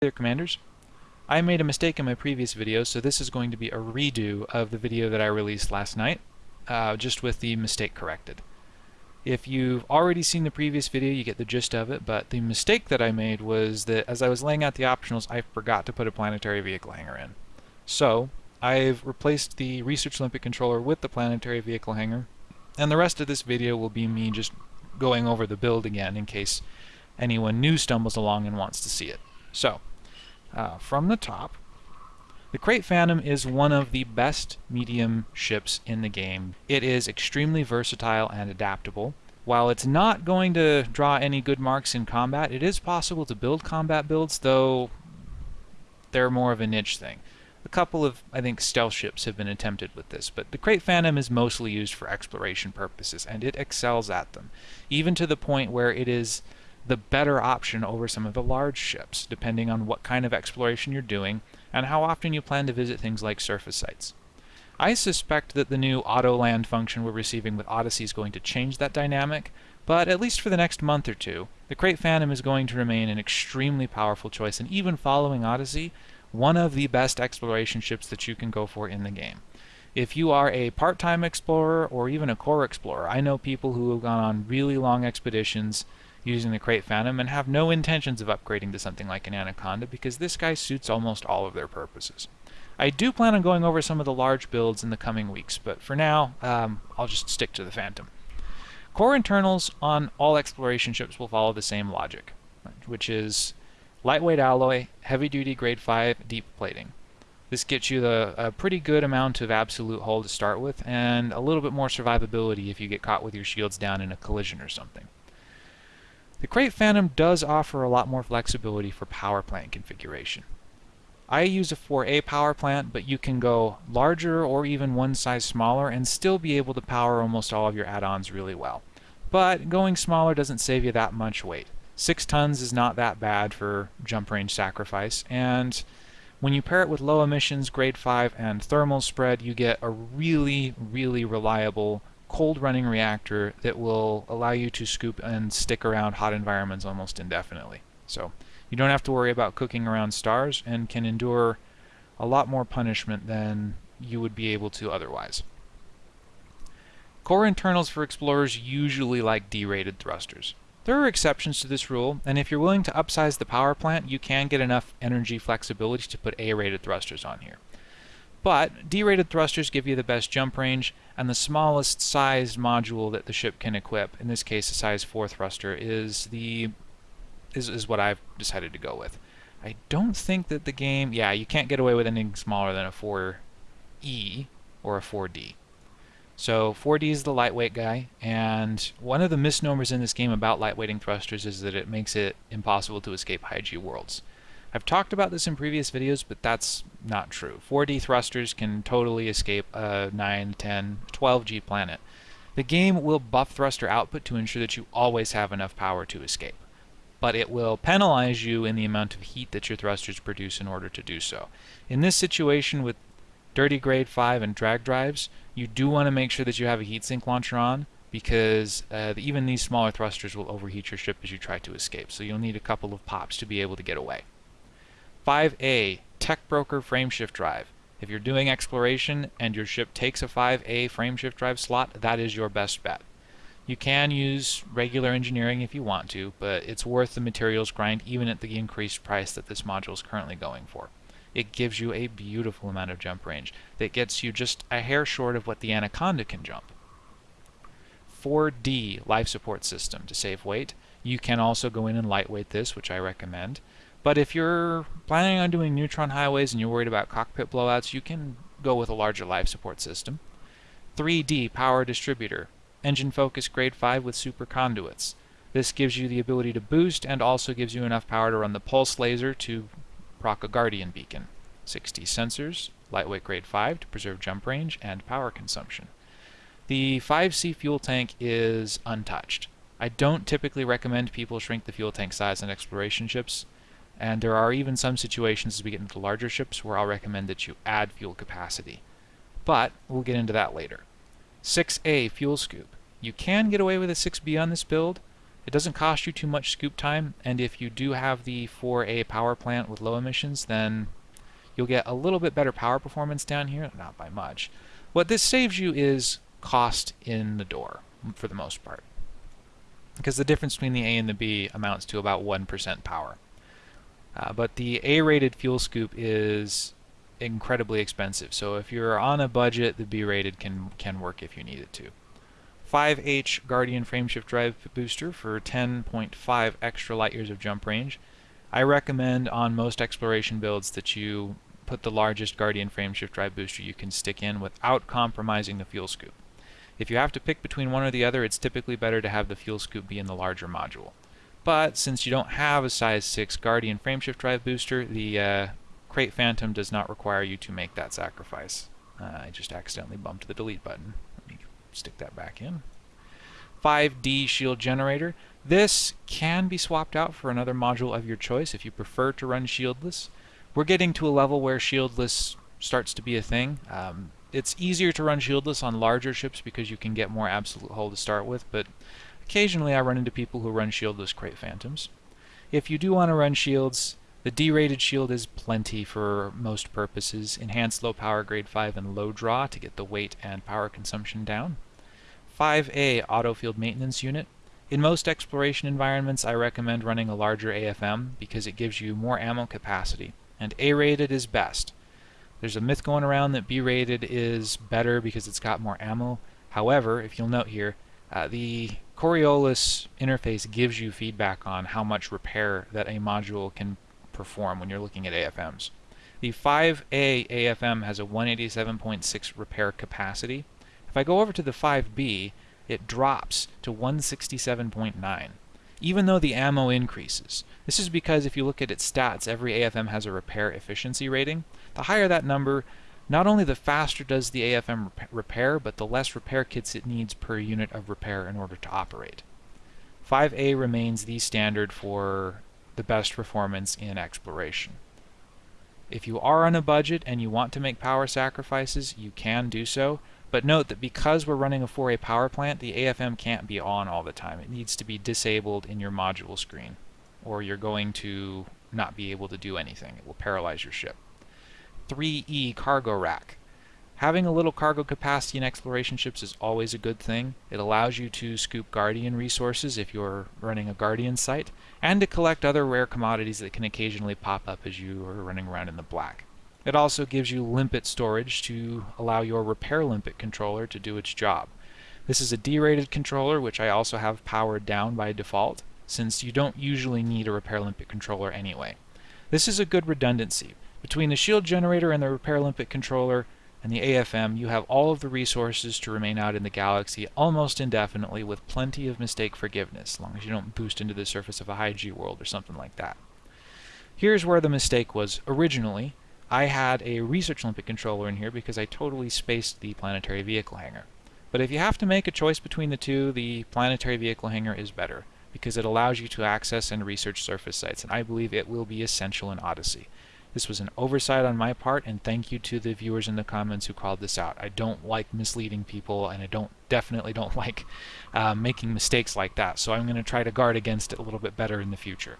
there commanders. I made a mistake in my previous video so this is going to be a redo of the video that I released last night uh, just with the mistake corrected. If you've already seen the previous video you get the gist of it but the mistake that I made was that as I was laying out the optionals I forgot to put a planetary vehicle hangar in. So I've replaced the Research limpet controller with the planetary vehicle hangar and the rest of this video will be me just going over the build again in case anyone new stumbles along and wants to see it. So, uh, from the top. The Krait Phantom is one of the best medium ships in the game. It is extremely versatile and adaptable. While it's not going to draw any good marks in combat, it is possible to build combat builds, though they're more of a niche thing. A couple of, I think, stealth ships have been attempted with this, but the Krait Phantom is mostly used for exploration purposes, and it excels at them, even to the point where it is the better option over some of the large ships, depending on what kind of exploration you're doing and how often you plan to visit things like surface sites. I suspect that the new auto land function we're receiving with Odyssey is going to change that dynamic, but at least for the next month or two, the Krait Phantom is going to remain an extremely powerful choice, and even following Odyssey, one of the best exploration ships that you can go for in the game. If you are a part-time explorer or even a core explorer, I know people who have gone on really long expeditions using the Krait Phantom and have no intentions of upgrading to something like an Anaconda because this guy suits almost all of their purposes. I do plan on going over some of the large builds in the coming weeks, but for now, um, I'll just stick to the Phantom. Core internals on all exploration ships will follow the same logic, which is lightweight alloy, heavy-duty grade 5 deep plating. This gets you the, a pretty good amount of absolute hull to start with, and a little bit more survivability if you get caught with your shields down in a collision or something. The Krait Phantom does offer a lot more flexibility for power plant configuration. I use a 4A power plant, but you can go larger or even one size smaller and still be able to power almost all of your add-ons really well. But going smaller doesn't save you that much weight. 6 tons is not that bad for jump range sacrifice, and when you pair it with low emissions, grade 5, and thermal spread, you get a really, really reliable cold running reactor that will allow you to scoop and stick around hot environments almost indefinitely. So you don't have to worry about cooking around stars and can endure a lot more punishment than you would be able to otherwise. Core internals for explorers usually like D-rated thrusters. There are exceptions to this rule, and if you're willing to upsize the power plant, you can get enough energy flexibility to put A-rated thrusters on here. But D-rated thrusters give you the best jump range, and the smallest sized module that the ship can equip, in this case a size 4 thruster, is the is, is what I've decided to go with. I don't think that the game, yeah, you can't get away with anything smaller than a 4E or a 4D. So 4D is the lightweight guy, and one of the misnomers in this game about lightweighting thrusters is that it makes it impossible to escape high G worlds. I've talked about this in previous videos, but that's not true. 4D thrusters can totally escape a 9, 10, 12G planet. The game will buff thruster output to ensure that you always have enough power to escape. But it will penalize you in the amount of heat that your thrusters produce in order to do so. In this situation with dirty grade 5 and drag drives, you do want to make sure that you have a heatsink launcher on because uh, even these smaller thrusters will overheat your ship as you try to escape. So you'll need a couple of pops to be able to get away. 5A Tech Broker Frameshift Drive. If you're doing exploration and your ship takes a 5A frameshift drive slot, that is your best bet. You can use regular engineering if you want to, but it's worth the materials grind even at the increased price that this module is currently going for. It gives you a beautiful amount of jump range that gets you just a hair short of what the Anaconda can jump. 4D life support system to save weight. You can also go in and lightweight this, which I recommend. But if you're planning on doing neutron highways and you're worried about cockpit blowouts, you can go with a larger life support system. 3D power distributor, engine focus grade 5 with super conduits. This gives you the ability to boost and also gives you enough power to run the pulse laser to proc a guardian beacon. 60 sensors, lightweight grade 5 to preserve jump range and power consumption. The 5C fuel tank is untouched. I don't typically recommend people shrink the fuel tank size on exploration ships. And there are even some situations as we get into larger ships where I'll recommend that you add fuel capacity. But we'll get into that later. 6A Fuel Scoop. You can get away with a 6B on this build. It doesn't cost you too much scoop time, and if you do have the 4A power plant with low emissions, then you'll get a little bit better power performance down here, not by much. What this saves you is cost in the door, for the most part. Because the difference between the A and the B amounts to about 1% power. Uh, but the A-rated fuel scoop is incredibly expensive, so if you're on a budget, the B-rated can, can work if you need it to. 5H Guardian frameshift drive booster for 10.5 extra light years of jump range. I recommend on most exploration builds that you put the largest Guardian frameshift drive booster you can stick in without compromising the fuel scoop. If you have to pick between one or the other, it's typically better to have the fuel scoop be in the larger module. But since you don't have a size 6 Guardian frameshift drive booster, the uh, Krait Phantom does not require you to make that sacrifice. Uh, I just accidentally bumped the delete button Let me stick that back in. 5D shield generator. This can be swapped out for another module of your choice if you prefer to run shieldless. We're getting to a level where shieldless starts to be a thing. Um, it's easier to run shieldless on larger ships because you can get more absolute hull to start with, but occasionally I run into people who run shieldless Krait Phantoms. If you do want to run shields, the D-rated shield is plenty for most purposes. Enhanced low power grade 5 and low draw to get the weight and power consumption down. 5A auto field maintenance unit. In most exploration environments I recommend running a larger AFM because it gives you more ammo capacity, and A-rated is best. There's a myth going around that B-rated is better because it's got more ammo. However, if you'll note here, uh, the Coriolis interface gives you feedback on how much repair that a module can perform when you're looking at AFMs. The 5A AFM has a 187.6 repair capacity. If I go over to the 5B, it drops to 167.9, even though the ammo increases. This is because if you look at its stats, every AFM has a repair efficiency rating. The higher that number, not only the faster does the AFM repair, but the less repair kits it needs per unit of repair in order to operate. 5A remains the standard for the best performance in exploration. If you are on a budget and you want to make power sacrifices, you can do so, but note that because we're running a 4A power plant, the AFM can't be on all the time. It needs to be disabled in your module screen, or you're going to not be able to do anything. It will paralyze your ship. 3E cargo rack. Having a little cargo capacity in exploration ships is always a good thing. It allows you to scoop Guardian resources if you're running a Guardian site, and to collect other rare commodities that can occasionally pop up as you are running around in the black. It also gives you limpet storage to allow your repair limpet controller to do its job. This is a D-rated controller, which I also have powered down by default, since you don't usually need a repair limpet controller anyway. This is a good redundancy. Between the shield generator and the repair limpet controller, and the AFM, you have all of the resources to remain out in the galaxy almost indefinitely with plenty of mistake forgiveness, as long as you don't boost into the surface of a high G world or something like that. Here's where the mistake was originally. I had a research limpet controller in here because I totally spaced the planetary vehicle hangar. But if you have to make a choice between the two, the planetary vehicle hangar is better because it allows you to access and research surface sites, and I believe it will be essential in Odyssey. This was an oversight on my part, and thank you to the viewers in the comments who called this out. I don't like misleading people, and I don't definitely don't like uh, making mistakes like that, so I'm going to try to guard against it a little bit better in the future.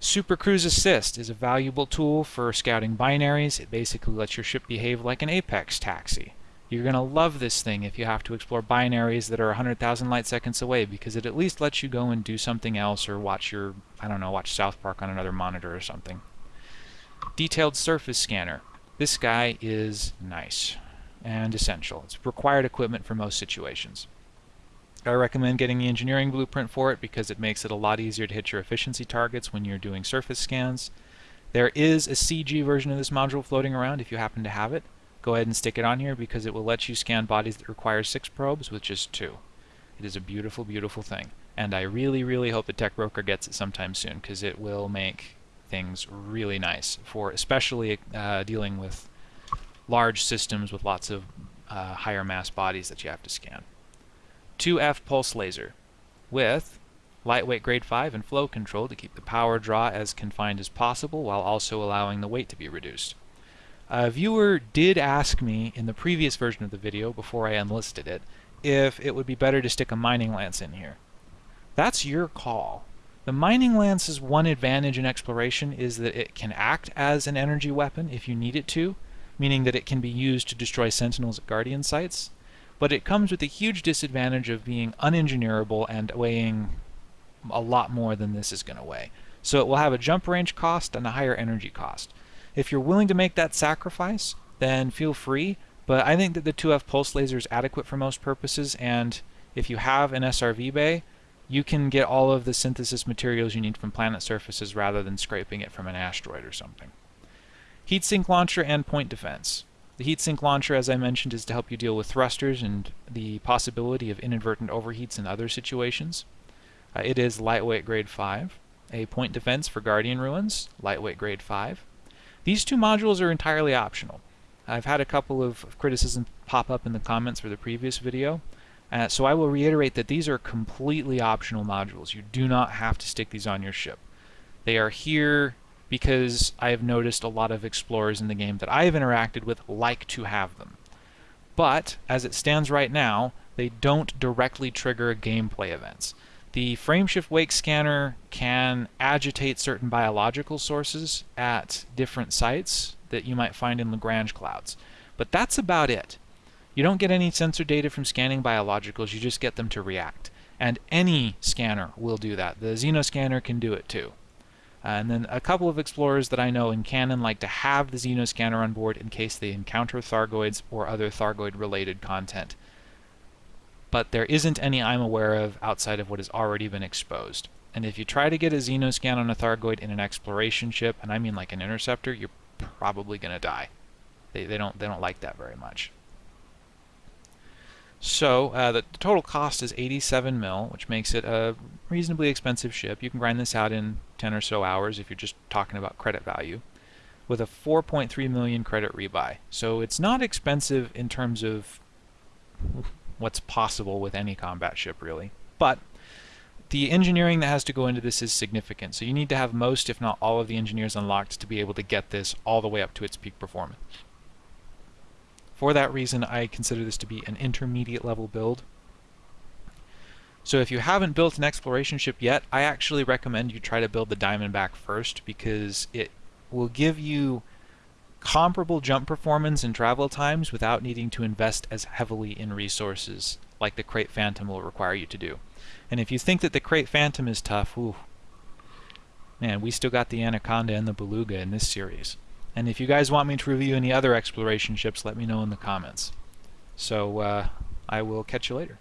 Super Cruise Assist is a valuable tool for scouting binaries. It basically lets your ship behave like an Apex taxi. You're going to love this thing if you have to explore binaries that are 100,000 light seconds away because it at least lets you go and do something else or watch your, I don't know, watch South Park on another monitor or something. Detailed surface scanner. This guy is nice and essential. It's required equipment for most situations. I recommend getting the engineering blueprint for it because it makes it a lot easier to hit your efficiency targets when you're doing surface scans. There is a CG version of this module floating around if you happen to have it. Go ahead and stick it on here because it will let you scan bodies that require six probes with just two. It is a beautiful, beautiful thing. And I really, really hope the tech broker gets it sometime soon because it will make things really nice for especially uh, dealing with large systems with lots of uh, higher mass bodies that you have to scan. 2F pulse laser with lightweight grade 5 and flow control to keep the power draw as confined as possible while also allowing the weight to be reduced. A viewer did ask me in the previous version of the video before I unlisted it if it would be better to stick a mining lance in here. That's your call. The Mining Lance's one advantage in exploration is that it can act as an energy weapon if you need it to, meaning that it can be used to destroy sentinels at Guardian sites, but it comes with a huge disadvantage of being unengineerable and weighing a lot more than this is going to weigh. So it will have a jump range cost and a higher energy cost. If you're willing to make that sacrifice, then feel free, but I think that the 2F pulse laser is adequate for most purposes, and if you have an SRV bay, you can get all of the synthesis materials you need from planet surfaces rather than scraping it from an asteroid or something. Heatsink launcher and point defense. The heatsink launcher, as I mentioned, is to help you deal with thrusters and the possibility of inadvertent overheats in other situations. Uh, it is lightweight grade 5. A point defense for Guardian Ruins, lightweight grade 5. These two modules are entirely optional. I've had a couple of criticisms pop up in the comments for the previous video. Uh, so I will reiterate that these are completely optional modules. You do not have to stick these on your ship. They are here because I have noticed a lot of explorers in the game that I have interacted with like to have them. But, as it stands right now, they don't directly trigger gameplay events. The frameshift wake scanner can agitate certain biological sources at different sites that you might find in Lagrange clouds. But that's about it. You don't get any sensor data from scanning biologicals, you just get them to react. And any scanner will do that. The Xenoscanner can do it too. And then a couple of explorers that I know in Canonn like to have the Xenoscanner on board in case they encounter Thargoids or other Thargoid-related content. But there isn't any I'm aware of outside of what has already been exposed. And if you try to get a Xenoscan on a Thargoid in an exploration ship, and I mean like an interceptor, you're probably going to die. They, they, don't, they don't like that very much. So uh, the total cost is 87 mil, which makes it a reasonably expensive ship. You can grind this out in 10 or so hours if you're just talking about credit value, with a 4.3 million credit rebuy. So it's not expensive in terms of what's possible with any combat ship, really. But the engineering that has to go into this is significant. So you need to have most, if not all, of the engineers unlocked to be able to get this all the way up to its peak performance. For that reason, I consider this to be an intermediate level build. So if you haven't built an exploration ship yet, I actually recommend you try to build the Diamondback first because it will give you comparable jump performance and travel times without needing to invest as heavily in resources like the Krait Phantom will require you to do. And if you think that the Krait Phantom is tough, ooh, man, we still got the Anaconda and the Beluga in this series. And if you guys want me to review any other exploration ships, let me know in the comments. So uh, I will catch you later.